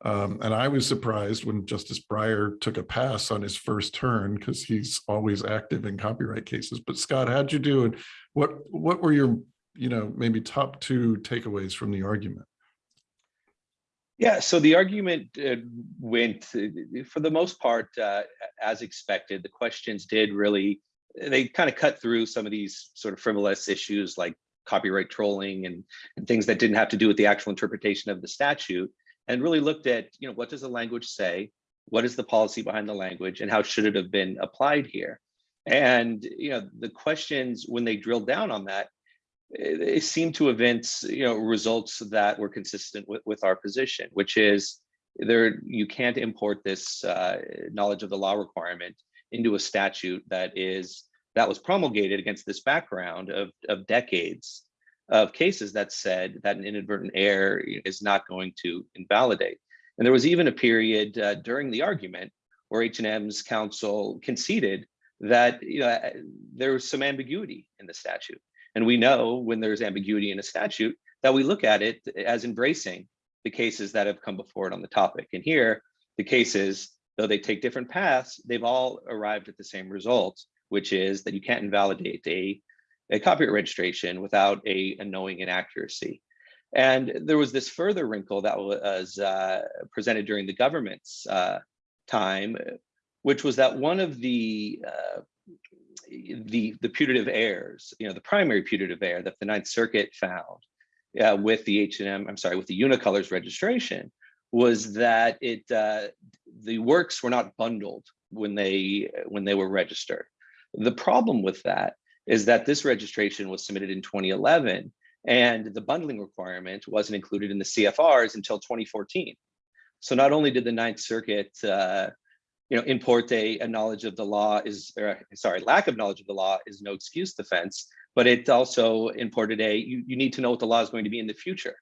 Um, and I was surprised when Justice Breyer took a pass on his first turn because he's always active in copyright cases. But Scott, how'd you do? And what what were your, you know, maybe top two takeaways from the argument? Yeah, so the argument uh, went, uh, for the most part, uh, as expected. The questions did really, they kind of cut through some of these sort of frivolous issues like copyright trolling and, and things that didn't have to do with the actual interpretation of the statute and really looked at, you know, what does the language say? What is the policy behind the language and how should it have been applied here? And, you know, the questions, when they drilled down on that, it, it seemed to evince, you know, results that were consistent with, with our position, which is there, you can't import this uh, knowledge of the law requirement into a statute that is, that was promulgated against this background of, of decades of cases that said that an inadvertent error is not going to invalidate. And there was even a period uh, during the argument where H&M's counsel conceded that you know there was some ambiguity in the statute. And we know when there's ambiguity in a statute that we look at it as embracing the cases that have come before it on the topic. And here, the cases, though they take different paths, they've all arrived at the same result, which is that you can't invalidate a, a copyright registration without a, a knowing inaccuracy. And there was this further wrinkle that was uh, presented during the government's uh, time, which was that one of the uh, the the putative heirs, you know, the primary putative heir that the Ninth Circuit found uh, with the H&M, I'm sorry, with the Unicolors registration was that it uh, the works were not bundled when they when they were registered. The problem with that is that this registration was submitted in 2011 and the bundling requirement wasn't included in the CFRs until 2014. So not only did the Ninth Circuit uh, you know, import a, a knowledge of the law is, or, sorry, lack of knowledge of the law is no excuse defense, but it also imported a, you, you need to know what the law is going to be in the future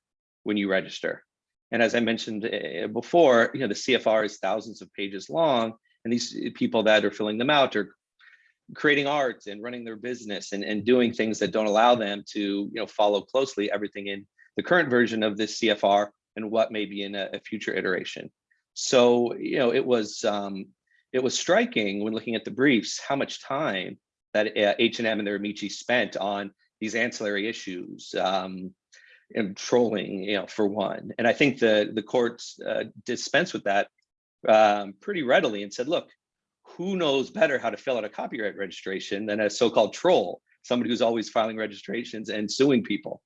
when you register. And as I mentioned uh, before, you know, the CFR is thousands of pages long, and these people that are filling them out are creating art and running their business and, and doing things that don't allow them to, you know, follow closely everything in the current version of this CFR and what may be in a, a future iteration. So, you know, it was um, it was striking when looking at the briefs how much time that uh, H&M and their Amici spent on these ancillary issues um, and trolling, you know, for one. And I think the the courts uh, dispensed with that um, pretty readily and said, look, who knows better how to fill out a copyright registration than a so-called troll, somebody who's always filing registrations and suing people.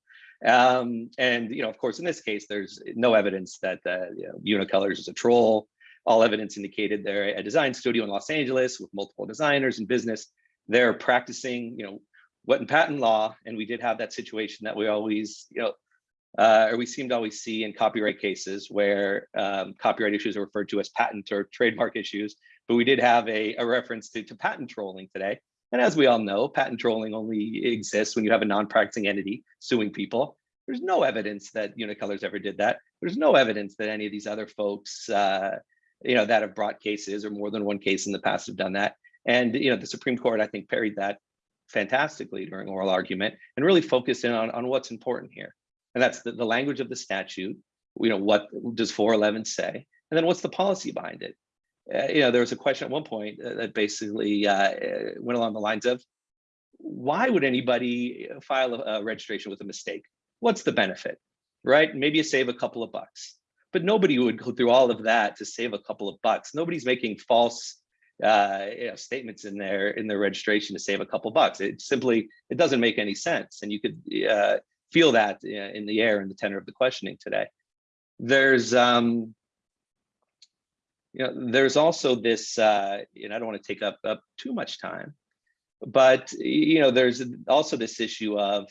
Um, and you know, of course, in this case, there's no evidence that you know, Unicolors is a troll. All evidence indicated they're a design studio in Los Angeles with multiple designers and business. They're practicing, you know, what in patent law, and we did have that situation that we always, you know, uh, or we seem to always see in copyright cases where um, copyright issues are referred to as patent or trademark issues. But we did have a, a reference to, to patent trolling today. And as we all know, patent trolling only exists when you have a non-practicing entity suing people. There's no evidence that Unicolors ever did that. There's no evidence that any of these other folks, uh, you know, that have brought cases or more than one case in the past have done that. And you know, the Supreme Court, I think, parried that fantastically during oral argument and really focused in on, on what's important here. And that's the, the language of the statute. You know, what does 411 say? And then what's the policy behind it? Uh, you know, there was a question at one point uh, that basically uh, went along the lines of, why would anybody file a, a registration with a mistake? What's the benefit, right? Maybe you save a couple of bucks, but nobody would go through all of that to save a couple of bucks. Nobody's making false uh, you know, statements in their in their registration to save a couple of bucks. It simply it doesn't make any sense, and you could uh, feel that uh, in the air in the tenor of the questioning today. There's um, you know, there's also this, uh, and I don't want to take up, up too much time, but you know, there's also this issue of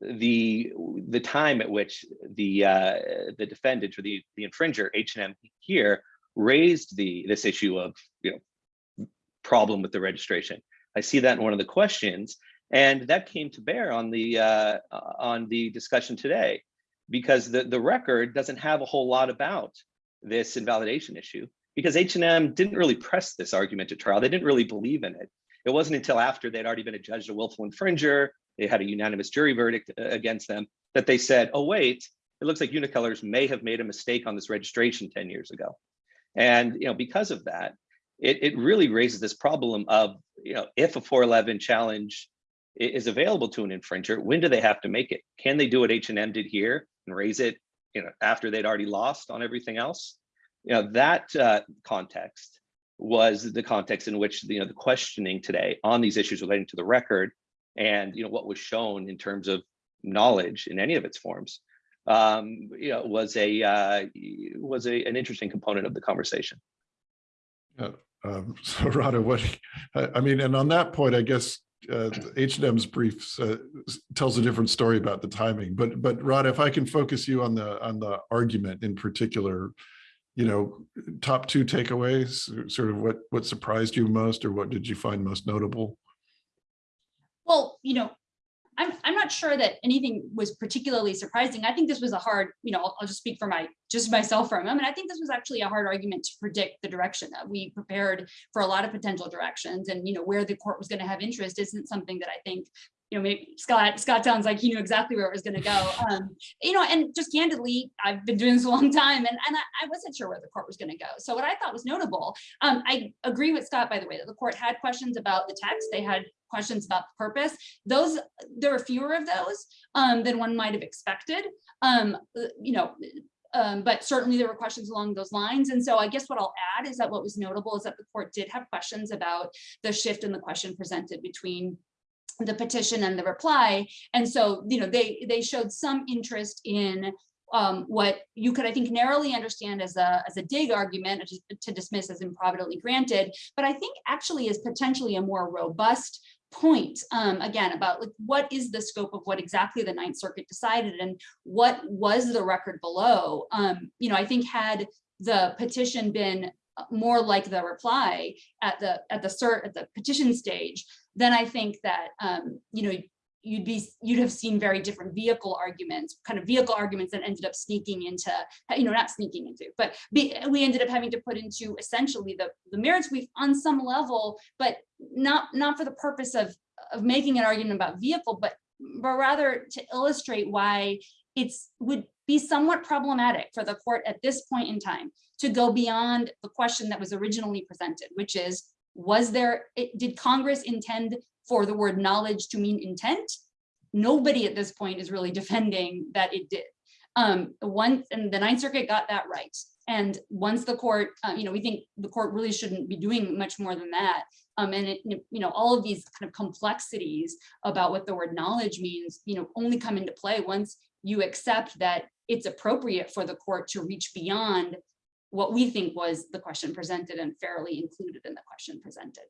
the the time at which the uh, the defendant or the the infringer H&M here raised the this issue of you know problem with the registration. I see that in one of the questions, And that came to bear on the uh, on the discussion today, because the, the record doesn't have a whole lot about this invalidation issue because H&M didn't really press this argument at trial. They didn't really believe in it. It wasn't until after they'd already been adjudged a willful infringer, they had a unanimous jury verdict uh, against them, that they said, oh, wait, it looks like Unicolors may have made a mistake on this registration 10 years ago. And you know, because of that, it, it really raises this problem of, you know, if a 411 challenge is available to an infringer, when do they have to make it? Can they do what H&M did here and raise it, you know, after they'd already lost on everything else? You know, that uh, context was the context in which, you know, the questioning today on these issues relating to the record and, you know, what was shown in terms of knowledge in any of its forms, um, you know, was a, uh, was a, an interesting component of the conversation. Um, So Radha, what, I, mean, and on that point, I guess uh, H and M's brief uh, tells a different story about the timing, but, but Radha, if I can focus you on the, on the argument in particular, you know, top two takeaways, sort of what, what surprised you most or what did you find most notable? Well, you know, I'm, I'm not sure that anything was particularly surprising. I think this was a hard, you know, I'll, I'll just speak for my, just myself for a moment. I think this was actually a hard argument to predict the direction that we prepared for a lot of potential directions and, you know, where the court was going to have interest isn't something that I think, you know, maybe Scott, Scott sounds like he knew exactly where it was going to go. Um, you know, and just candidly, I've been doing this a long time and, and I, I wasn't sure where the court was going to go. So what I thought was notable, um, I agree with Scott, by the way, that the court had questions about the text. They had questions about the purpose. Those, there were fewer of those um, than one might have expected. Um, you know, um, but certainly there were questions along those lines. And so I guess what I'll add is that what was notable is that the court did have questions about the shift in the question presented between the petition and the reply. And so, you know, they they showed some interest in um, what you could, I think, narrowly understand as a as a dig argument to, dismiss as improvidently granted, but I think actually is potentially a more robust point um, again about like what is the scope of what exactly the Ninth Circuit decided and what was the record below. Um, you know, I think had the petition been more like the reply at the at the cert at the petition stage, then I think that um, you know you'd be you'd have seen very different vehicle arguments, kind of vehicle arguments that ended up sneaking into you know not sneaking into, but be, we ended up having to put into essentially the the merits. Brief on some level, but not not for the purpose of of making an argument about vehicle, but but rather to illustrate why it's would be somewhat problematic for the court at this point in time to go beyond the question that was originally presented, which is, was there, did Congress intend for the word knowledge to mean intent? Nobody at this point is really defending that it did. Um, once, and the Ninth Circuit got that right. And once the court, uh, you know, we think the court really shouldn't be doing much more than that. Um, and it, you know, all of these kind of complexities about what the word knowledge means, you know, only come into play once you accept that it's appropriate for the court to reach beyond what we think was the question presented and fairly included in the question presented.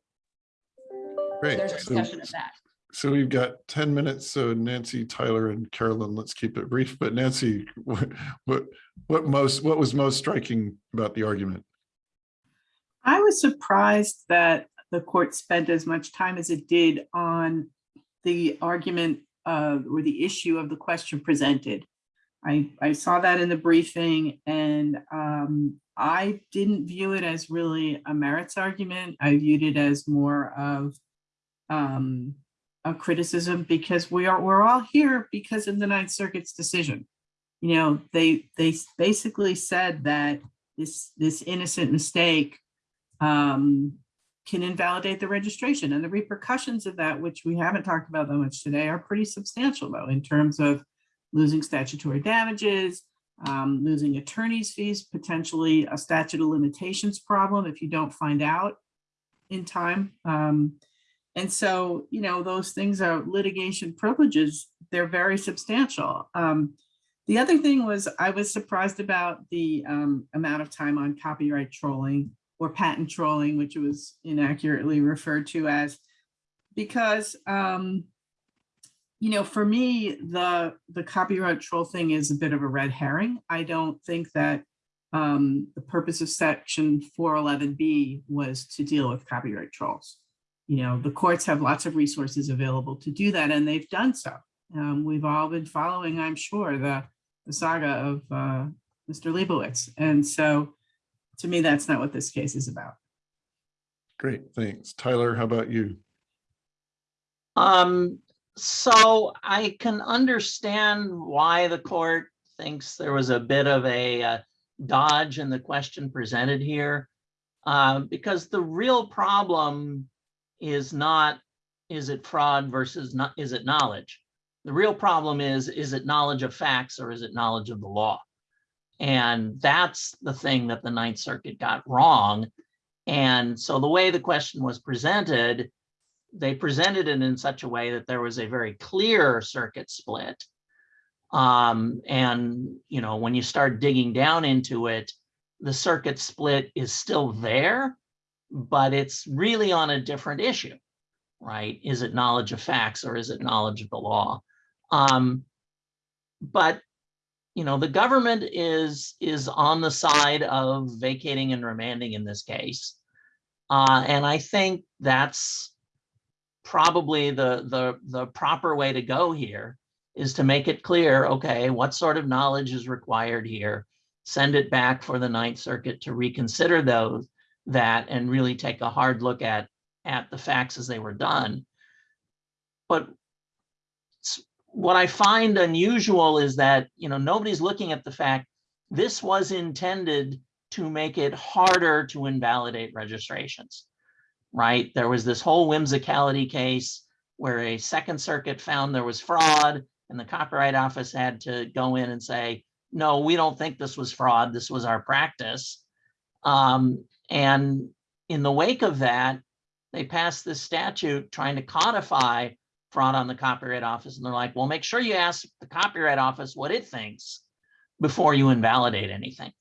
Great. There's a So- discussion of that. So we've got 10 minutes. So Nancy, Tyler and Carolyn, let's keep it brief. But Nancy, what, what, what most, what was most striking about the argument? I was surprised that the court spent as much time as it did on the argument uh, or the issue of the question presented. I, I saw that in the briefing and um, I didn't view it as really a merits argument. I viewed it as more of um, a criticism because we are, we're all here because of the Ninth Circuit's decision. You know, they, they basically said that this, this innocent mistake um, can invalidate the registration and the repercussions of that, which we haven't talked about that much today, are pretty substantial though, in terms of losing statutory damages, um, losing attorney's fees, potentially a statute of limitations problem if you don't find out in time. Um, and so, you know, those things are litigation privileges. They're very substantial. Um, the other thing was I was surprised about the um, amount of time on copyright trolling or patent trolling, which was inaccurately referred to as, because, um, you know, for me, the, the copyright troll thing is a bit of a red herring. I don't think that um, the purpose of section 411B was to deal with copyright trolls. you know, the courts have lots of resources available to do that, and they've done so. Um, we've all been following, I'm sure, the, the saga of uh, Mr. Liebowitz. And so to me, that's not what this case is about. Great, thanks. Tyler, how about you? Um, so I can understand why the court thinks there was a bit of a uh, dodge in the question presented here. Uh, because the real problem is not, is it fraud versus not, is it knowledge? The real problem is, is it knowledge of facts or is it knowledge of the law? And that's the thing that the Ninth Circuit got wrong. And so the way the question was presented, they presented it in such a way that there was a very clear circuit split. Um, and, you know, when you start digging down into it, the circuit split is still there, but it's really on a different issue, right? Is it knowledge of facts or is it knowledge of the law? Um, but, you know, the government is, is on the side of vacating and remanding in this case. Uh, and I think that's probably the, the, the proper way to go here is to make it clear, okay, what sort of knowledge is required here? Send it back for the Ninth Circuit to reconsider those, that and really take a hard look at, at the facts as they were done. But what I find unusual is that, you know, nobody's looking at the fact this was intended to make it harder to invalidate registrations right? There was this whole whimsicality case where a Second Circuit found there was fraud and the Copyright Office had to go in and say, no, we don't think this was fraud. This was our practice. Um, and in the wake of that, they passed this statute trying to codify fraud on the Copyright Office. And they're like, well, make sure you ask the Copyright Office what it thinks before you invalidate anything.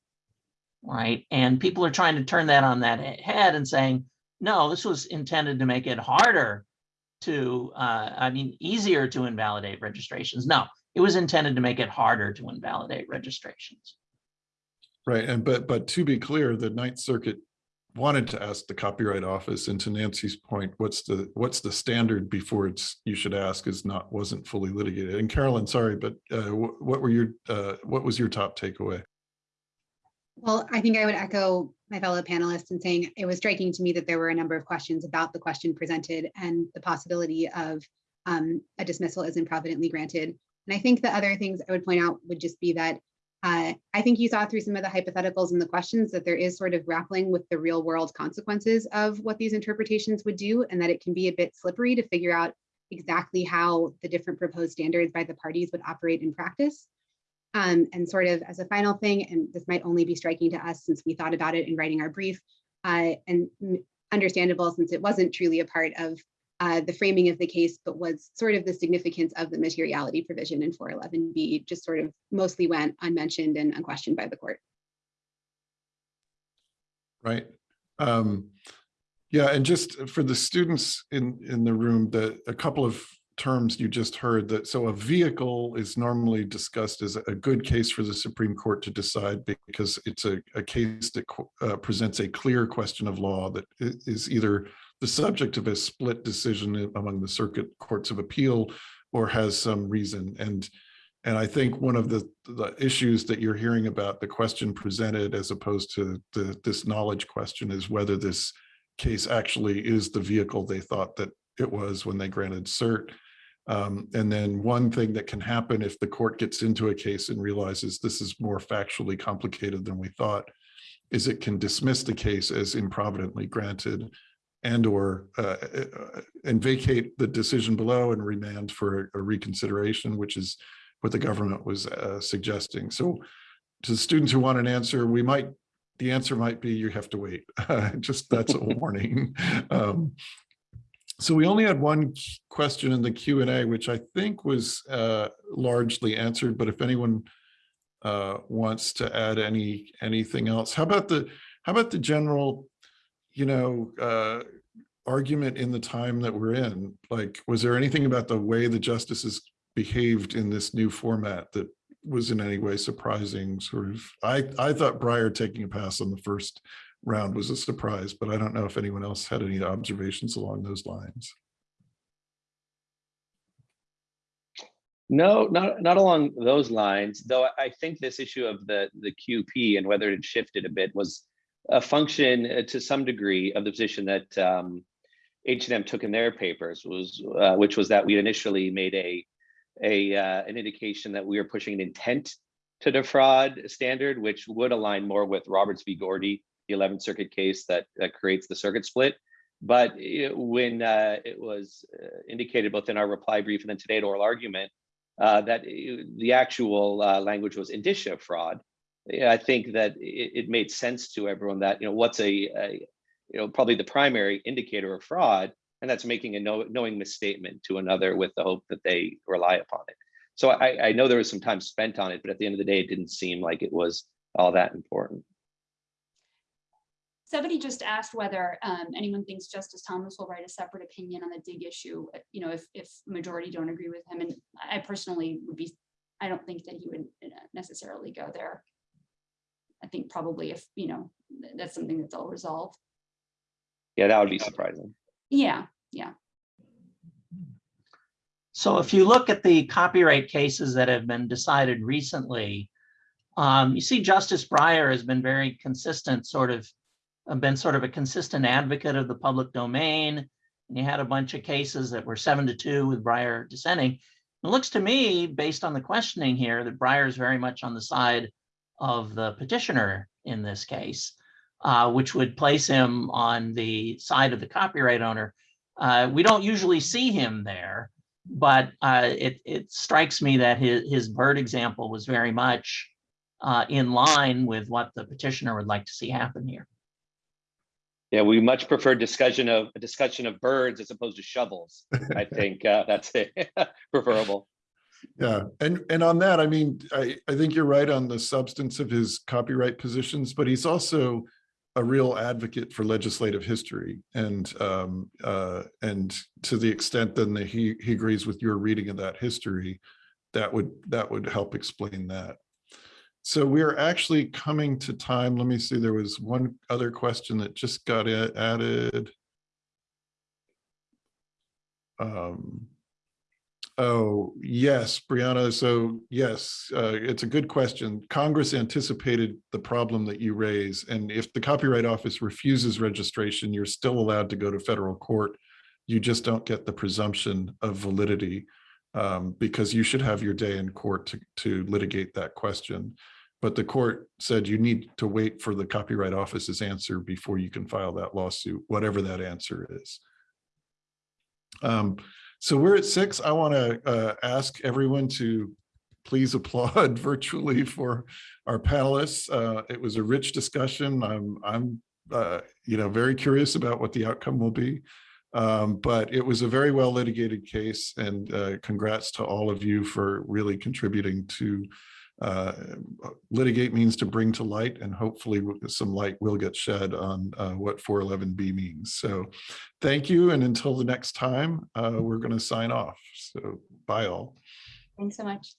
Right. And people are trying to turn that on that head and saying, no, this was intended to make it harder to, uh, I mean, easier to invalidate registrations. No, it was intended to make it harder to invalidate registrations. Right, and but but to be clear, the Ninth Circuit wanted to ask the Copyright Office, and to Nancy's point, what's the what's the standard before it's you should ask is not wasn't fully litigated. And Carolyn, sorry, but uh, what were your uh, what was your top takeaway? Well, I think I would echo my fellow panelists and saying it was striking to me that there were a number of questions about the question presented and the possibility of um, a dismissal is improvidently granted. And I think the other things I would point out would just be that uh, I think you saw through some of the hypotheticals and the questions that there is sort of grappling with the real world consequences of what these interpretations would do and that it can be a bit slippery to figure out exactly how the different proposed standards by the parties would operate in practice. Um, and sort of as a final thing, and this might only be striking to us since we thought about it in writing our brief, uh, and understandable since it wasn't truly a part of uh, the framing of the case, but was sort of the significance of the materiality provision in 411B, just sort of mostly went unmentioned and unquestioned by the court. Right. Um, yeah, and just for the students in in the room, that a couple of terms you just heard that so a vehicle is normally discussed as a good case for the Supreme Court to decide because it's a, a case that uh, presents a clear question of law that is either the subject of a split decision among the circuit courts of appeal or has some reason and and I think one of the the issues that you're hearing about the question presented as opposed to the this knowledge question is whether this case actually is the vehicle they thought that it was when they granted cert. Um, and then one thing that can happen if the court gets into a case and realizes this is more factually complicated than we thought, is it can dismiss the case as improvidently granted and or uh, uh, and vacate the decision below and remand for a reconsideration, which is what the government was uh, suggesting. So to the students who want an answer, we might, the answer might be you have to wait. Just that's a warning. Um, so we only had one question in the Q and A, which I think was uh, largely answered, but if anyone uh, wants to add any, anything else, how about the, how about the general, you know, uh, argument in the time that we're in? Like, was there anything about the way the justices behaved in this new format that was in any way surprising? Sort of, I, I thought Breyer taking a pass on the first round was a surprise, but I don't know if anyone else had any observations along those lines. No, not, not along those lines, though I- think this issue of the, the QP and whether it shifted a bit was a function uh, to some degree of the position that um, H and M took in their papers was, uh, which was that we initially made a, a, uh, an indication that we were pushing an intent to defraud standard, which would align more with Roberts v. Gordy, the 11th Circuit case that, that creates the circuit split. But it- when uh, it was uh, indicated both in our reply brief and then today at oral argument, uh, that uh, the actual uh, language was indicia fraud. I think that it, it made sense to everyone that, you know, what's a, a, you know, probably the primary indicator of fraud, and that's making a know, knowing misstatement to another with the hope that they rely upon it. So I, I know there was some time spent on it, but at the end of the day, it didn't seem like it was all that important. Somebody just asked whether um, anyone thinks Justice Thomas will write a separate opinion on the dig issue, you know, if, if majority don't agree with him. And I personally would be, I don't think that he would uh, necessarily go there. I think probably if, you know, that's something that they'll resolve. Yeah, that would be surprising. Yeah, yeah. So if you look at the copyright cases that have been decided recently, um, you see Justice Breyer has been very consistent, sort of, been sort of a consistent advocate of the public domain. And you had a bunch of cases that were seven to two with Breyer dissenting. It looks to me, based on the questioning here, that Breyer is very much on the side of the petitioner in this case, uh, which would place him on the side of the copyright owner. Uh, we don't usually see him there but uh, it, it strikes me that his, his bird example was very much uh, in line with what the petitioner would like to see happen here. Yeah, we much prefer discussion of a discussion of birds as opposed to shovels. I think uh, that's preferable. Yeah, and and on that, I mean, I I think you're right on the substance of his copyright positions, but he's also a real advocate for legislative history and um uh and to the extent then that he he agrees with your reading of that history, that would that would help explain that. So we're actually coming to time. Let me see, there was one other question that just got added. Um, Oh, yes, Brianna. So yes, uh, it's a good question. Congress anticipated the problem that you raise. And if the Copyright Office refuses registration, you're still allowed to go to federal court. You just don't get the presumption of validity um, because you should have your day in court to, to litigate that question. But the court said you need to wait for the Copyright Office's answer before you can file that lawsuit, whatever that answer is. Um, so we're at six. I want to uh, ask everyone to please applaud virtually for our panelists. Uh, it was a rich discussion. I'm, I'm, uh, you know, very curious about what the outcome will be. Um, but it was a very well litigated case, and uh, congrats to all of you for really contributing to uh, litigate means to bring to light, and hopefully some light will get shed on uh, what 411B means. So thank you. And until the next time, uh, we're going to sign off. So bye all. Thanks so much.